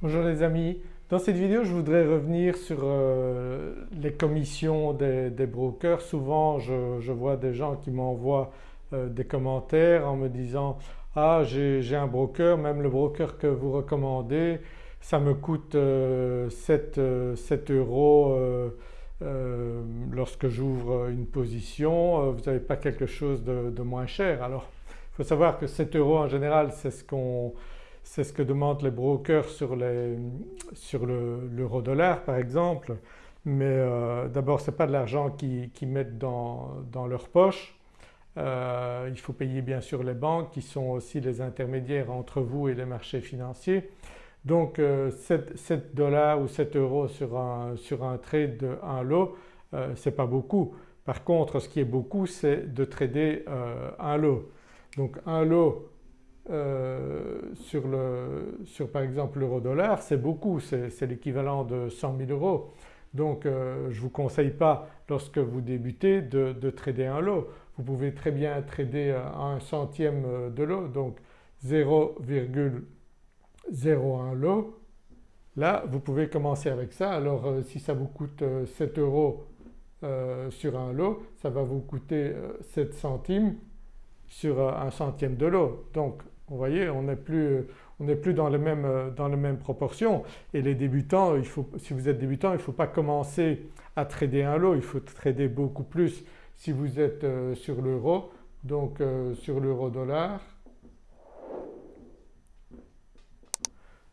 Bonjour les amis, dans cette vidéo je voudrais revenir sur euh, les commissions des, brokers. Souvent je, vois des gens qui m'envoient euh, des commentaires en me disant ah j'ai un broker, même le broker que vous recommandez ça me coûte 7, euh, euros lorsque j'ouvre une position, vous n'avez pas quelque chose de, de moins cher. Alors il faut savoir que 7 euros en général c'est ce qu'on c'est ce que demandent les brokers sur, l'euro dollar par exemple mais euh, d'abord ce n'est pas de l'argent qu'ils mettent dans, leur poche. Euh, il faut payer bien sûr les banques qui sont aussi les intermédiaires entre vous et les marchés financiers. Donc 7, euh, dollars ou 7 euros sur un, sur un trade de 1 lot ce n'est pas beaucoup. Par contre ce qui est beaucoup c'est de trader un lot. Donc un lot euh, sur, le, sur par exemple l'euro dollar c'est beaucoup, c'est l'équivalent de 100 000 euros. Donc euh, je ne vous conseille pas lorsque vous débutez de, trader un lot. Vous pouvez très bien trader un centième de lot donc 0,01 lot. Là vous pouvez commencer avec ça. Alors euh, si ça vous coûte 7 euros sur un lot ça va vous coûter 7 centimes sur un centième de lot. Donc vous voyez on n'est plus, plus dans, les mêmes, dans proportions et les débutants, si vous êtes débutant il ne faut pas commencer à trader un lot, il faut trader beaucoup plus si vous êtes euh, sur l'euro. Donc euh, sur l'euro dollar.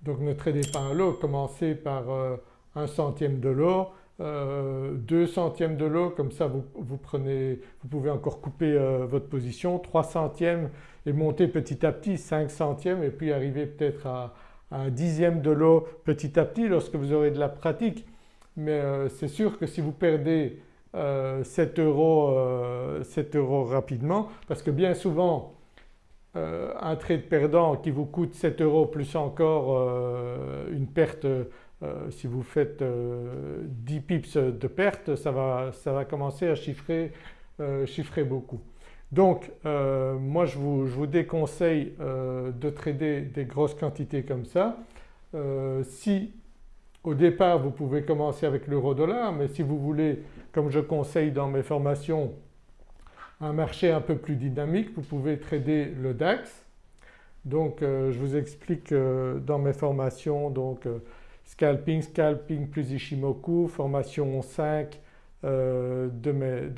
Donc ne tradez pas un lot, commencez par euh, un centième de lot, deux centièmes de lot. Comme ça vous, vous pouvez encore couper votre position, trois centièmes et monter petit à petit 5 centièmes et puis arriver peut-être à, un dixième de l'eau petit à petit lorsque vous aurez de la pratique. Mais euh, c'est sûr que si vous perdez 7 euh, euros, 7 euh, euros rapidement parce que bien souvent un trade perdant qui vous coûte 7 euros plus encore une perte si vous faites 10 pips de perte ça va, ça va commencer à chiffrer, chiffrer beaucoup. Donc euh, moi je vous, déconseille euh, de trader des grosses quantités comme ça. Euh, si au départ vous pouvez commencer avec l'euro dollar mais si vous voulez comme je conseille dans mes formations un marché un peu plus dynamique vous pouvez trader le DAX. Donc je vous explique dans mes formations donc scalping, scalping plus Ishimoku, formation 5, euh, de,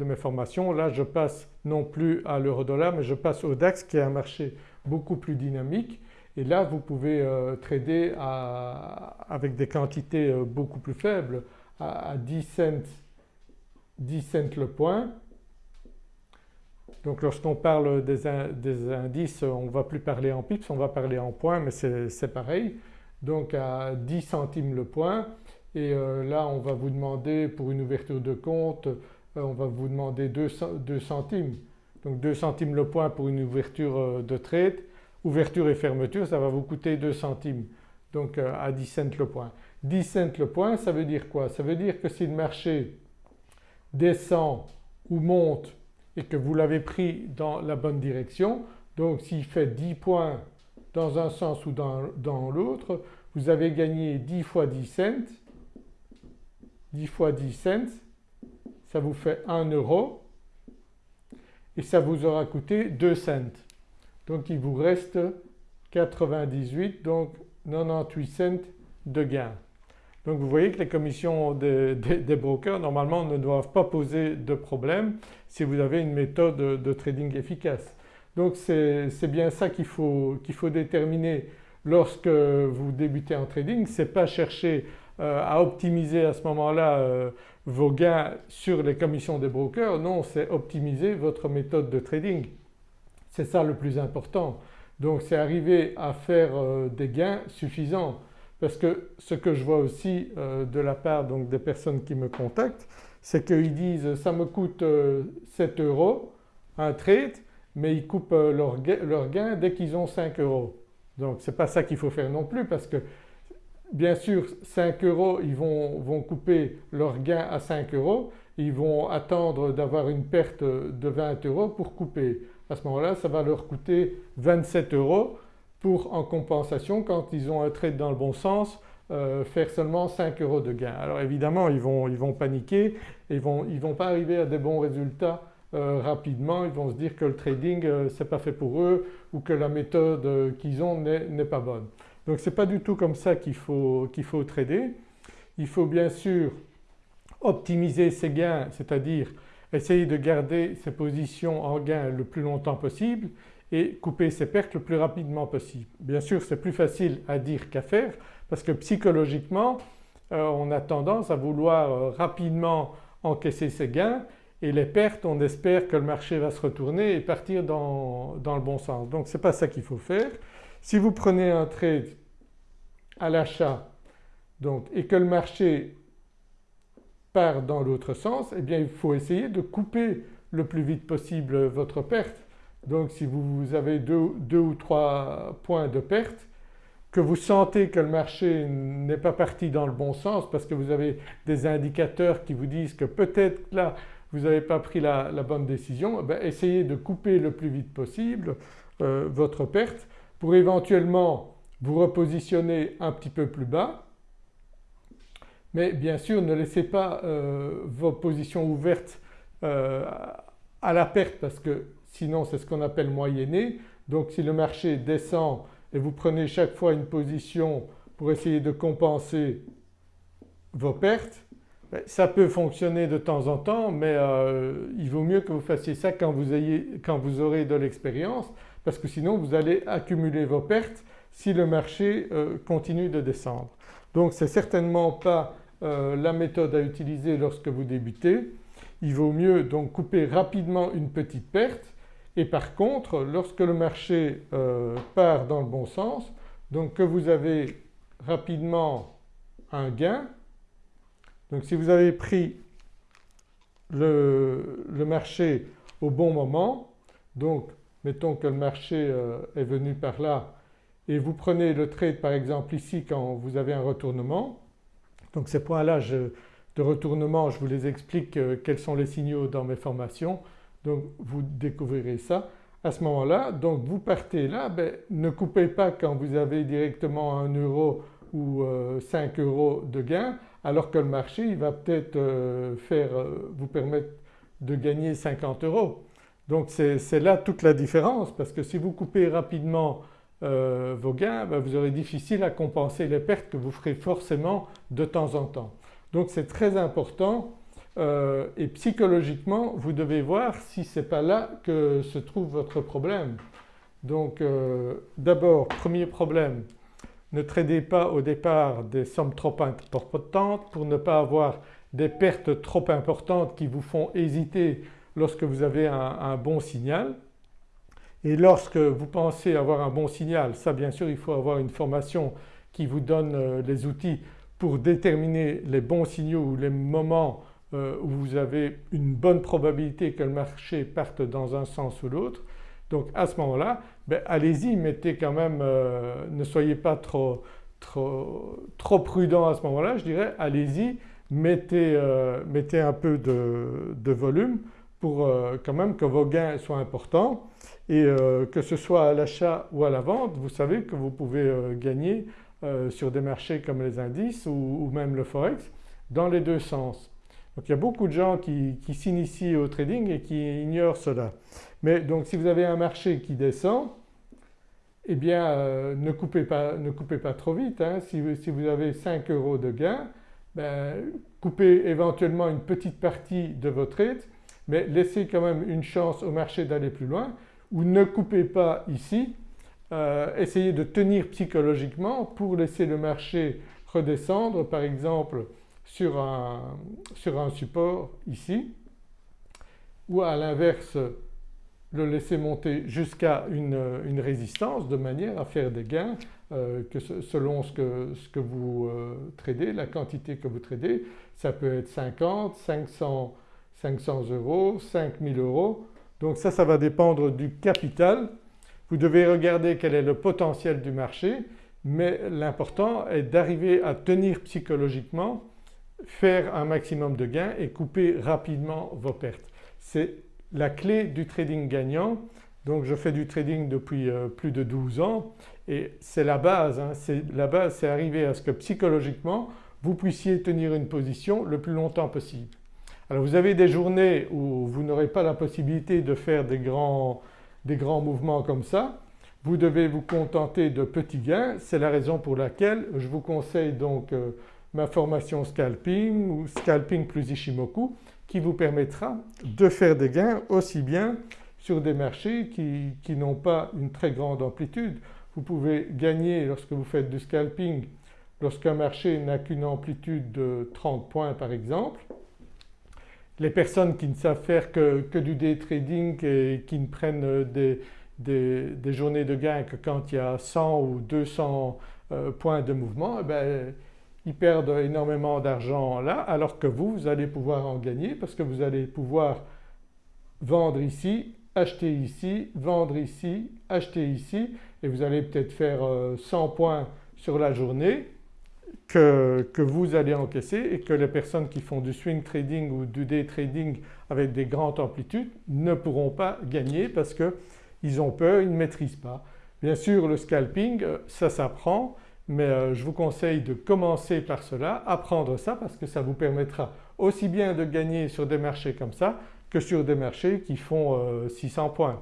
mes, formations. Là je passe non plus à l'euro-dollar mais je passe au DAX qui est un marché beaucoup plus dynamique et là vous pouvez euh, trader avec des quantités euh, beaucoup plus faibles à, 10 cents, 10 cents le point. Donc lorsqu'on parle des, indices on ne va plus parler en pips, on va parler en points mais c'est pareil. Donc à 10 centimes le point et euh, là on va vous demander pour une ouverture de compte, euh, on va vous demander 2, centimes. Donc 2 centimes le point pour une ouverture euh, de trade, ouverture et fermeture ça va vous coûter 2 centimes donc à 10 cents le point. 10 cents le point ça veut dire quoi? Ça veut dire que si le marché descend ou monte et que vous l'avez pris dans la bonne direction donc s'il fait 10 points dans un sens ou dans, dans l'autre vous avez gagné 10 fois 10 cents 10 fois 10 cents ça vous fait 1 euro et ça vous aura coûté 2 cents. Donc il vous reste 98 donc 98 cents de gain. Donc vous voyez que les commissions des, brokers normalement ne doivent pas poser de problème si vous avez une méthode de trading efficace. Donc c'est bien ça qu'il faut, qu'il faut déterminer lorsque vous débutez en trading, ce n'est pas chercher à optimiser à ce moment-là euh, vos gains sur les commissions des brokers, non c'est optimiser votre méthode de trading. C'est ça le plus important. Donc c'est arriver à faire euh, des gains suffisants parce que ce que je vois aussi de la part donc des personnes qui me contactent c'est qu'ils disent ça me coûte 7 euros un trade mais ils coupent leur gain, dès qu'ils ont 5 euros. Donc ce n'est pas ça qu'il faut faire non plus parce que Bien sûr 5 euros ils vont, couper leur gain à 5 euros, ils vont attendre d'avoir une perte de 20 euros pour couper. À ce moment-là ça va leur coûter 27 euros pour en compensation quand ils ont un trade dans le bon sens euh, faire seulement 5 euros de gain. Alors évidemment ils vont, ils vont paniquer ils ne ils vont pas arriver à des bons résultats euh, rapidement, ils vont se dire que le trading euh, c'est pas fait pour eux ou que la méthode qu'ils ont n'est pas bonne. Donc ce n'est pas du tout comme ça qu'il faut, faut trader. Il faut bien sûr optimiser ses gains, c'est-à-dire essayer de garder ses positions en gain le plus longtemps possible et couper ses pertes le plus rapidement possible. Bien sûr c'est plus facile à dire qu'à faire parce que psychologiquement euh, on a tendance à vouloir euh, rapidement encaisser ses gains et les pertes on espère que le marché va se retourner et partir dans, dans le bon sens. Donc ce n'est pas ça qu'il faut faire. Si vous prenez un trade à l'achat et que le marché part dans l'autre sens, eh bien il faut essayer de couper le plus vite possible votre perte. Donc si vous avez deux, ou trois points de perte, que vous sentez que le marché n'est pas parti dans le bon sens parce que vous avez des indicateurs qui vous disent que peut-être là vous n'avez pas pris la, bonne décision, eh essayez de couper le plus vite possible euh, votre perte pour éventuellement vous repositionner un petit peu plus bas mais bien sûr ne laissez pas euh, vos positions ouvertes euh, à la perte parce que sinon c'est ce qu'on appelle moyenner. Donc si le marché descend et vous prenez chaque fois une position pour essayer de compenser vos pertes, ben, ça peut fonctionner de temps en temps mais euh, il vaut mieux que vous fassiez ça quand vous, ayez, quand vous aurez de l'expérience parce que sinon vous allez accumuler vos pertes si le marché continue de descendre. Donc ce n'est certainement pas euh, la méthode à utiliser lorsque vous débutez. Il vaut mieux donc couper rapidement une petite perte et par contre lorsque le marché euh, part dans le bon sens, donc que vous avez rapidement un gain, donc si vous avez pris le, marché au bon moment, donc mettons que le marché euh, est venu par là et vous prenez le trade par exemple ici quand vous avez un retournement, donc ces points-là de retournement je vous les explique euh, quels sont les signaux dans mes formations donc vous découvrirez ça. À ce moment-là donc vous partez là, ben, ne coupez pas quand vous avez directement 1 euro ou 5 euh, euros de gain alors que le marché il va peut-être faire vous permettre de gagner 50 euros. Donc c'est là toute la différence parce que si vous coupez rapidement euh, vos gains, ben, vous aurez difficile à compenser les pertes que vous ferez forcément de temps en temps. Donc c'est très important euh, et psychologiquement vous devez voir si ce n'est pas là que se trouve votre problème. Donc euh, d'abord premier problème, ne tradez pas au départ des sommes trop importantes pour ne pas avoir des pertes trop importantes qui vous font hésiter lorsque vous avez un bon signal. Et lorsque vous pensez avoir un bon signal, ça bien sûr il faut avoir une formation qui vous donne euh, les outils pour déterminer les bons signaux ou les moments euh, où vous avez une bonne probabilité que le marché parte dans un sens ou l'autre. Donc à ce moment-là, ben, allez-y, mettez quand même, euh, ne soyez pas trop, trop, prudent à ce moment-là, je dirais allez-y, mettez, mettez, un peu de volume pour quand même que vos gains soient importants et euh, que ce soit à l'achat ou à la vente vous savez que vous pouvez euh, gagner euh, sur des marchés comme les indices ou, même le forex dans les deux sens. Donc il y a beaucoup de gens qui, s'initient au trading et qui ignorent cela. Mais donc si vous avez un marché qui descend eh bien ne, coupez pas, ne coupez pas trop vite. Hein. Si, vous avez 5 euros de gain, ben, coupez éventuellement une petite partie de votre trade mais laissez quand même une chance au marché d'aller plus loin ou ne coupez pas ici, euh, essayez de tenir psychologiquement pour laisser le marché redescendre par exemple sur un, sur un support ici ou à l'inverse le laisser monter jusqu'à une, résistance de manière à faire des gains euh, que selon ce que, ce que vous euh, tradez, la quantité que vous tradez, ça peut être 50, 500, 500 euros, 5000 euros donc ça, ça va dépendre du capital. Vous devez regarder quel est le potentiel du marché mais l'important est d'arriver à tenir psychologiquement, faire un maximum de gains et couper rapidement vos pertes. C'est la clé du trading gagnant Donc je fais du trading depuis euh, plus de 12 ans et c'est la base, hein. la base c'est arriver à ce que psychologiquement vous puissiez tenir une position le plus longtemps possible. Alors vous avez des journées où vous n'aurez pas la possibilité de faire des grands, des grands mouvements comme ça, vous devez vous contenter de petits gains, c'est la raison pour laquelle je vous conseille donc euh, ma formation scalping ou scalping plus Ishimoku qui vous permettra de faire des gains aussi bien sur des marchés qui, qui n'ont pas une très grande amplitude. Vous pouvez gagner lorsque vous faites du scalping lorsqu'un marché n'a qu'une amplitude de 30 points par exemple. Les personnes qui ne savent faire que, que du day trading et qui ne prennent des, des, journées de gains que quand il y a 100 ou 200 euh, points de mouvement, eh ben, ils perdent énormément d'argent là alors que vous, vous allez pouvoir en gagner parce que vous allez pouvoir vendre ici, acheter ici, vendre ici, acheter ici et vous allez peut-être faire 100 euh, points sur la journée que, vous allez encaisser et que les personnes qui font du swing trading ou du day trading avec des grandes amplitudes ne pourront pas gagner parce que ils ont peur, ils ne maîtrisent pas. Bien sûr le scalping euh, ça s'apprend mais euh, je vous conseille de commencer par cela, apprendre ça parce que ça vous permettra aussi bien de gagner sur des marchés comme ça que sur des marchés qui font 600 euh, points.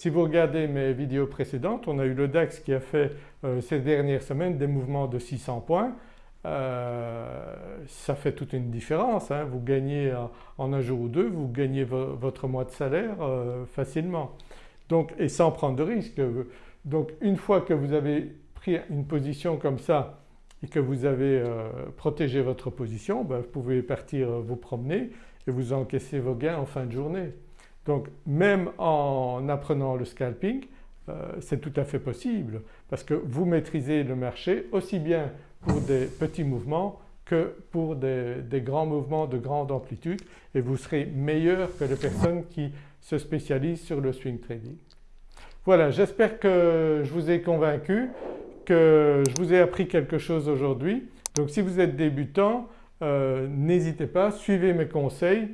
Si vous regardez mes vidéos précédentes, on a eu le DAX qui a fait ces dernières semaines des mouvements de 600 points. ça fait toute une différence, hein. vous gagnez en un jour ou deux, vous gagnez votre mois de salaire facilement. Donc, et sans prendre de risque. Donc une fois que vous avez pris une position comme ça et que vous avez euh, protégé votre position, ben, vous pouvez partir euh, vous promener et vous encaisser vos gains en fin de journée. Donc même en apprenant le scalping euh, c'est tout à fait possible parce que vous maîtrisez le marché aussi bien pour des petits mouvements que pour des, grands mouvements de grande amplitude et vous serez meilleur que les personnes qui se spécialise sur le swing trading. Voilà j'espère que je vous ai convaincu, que je vous ai appris quelque chose aujourd'hui. Donc si vous êtes débutant euh, n'hésitez pas, suivez mes conseils,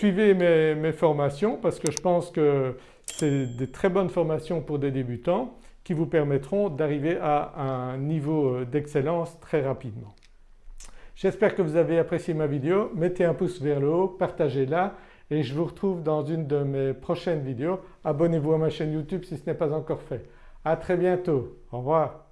suivez mes, formations parce que je pense que c'est des très bonnes formations pour des débutants qui vous permettront d'arriver à un niveau euh, d'excellence très rapidement. J'espère que vous avez apprécié ma vidéo, mettez un pouce vers le haut, partagez-la et je vous retrouve dans une de mes prochaines vidéos. Abonnez-vous à ma chaîne YouTube si ce n'est pas encore fait. À très bientôt, au revoir.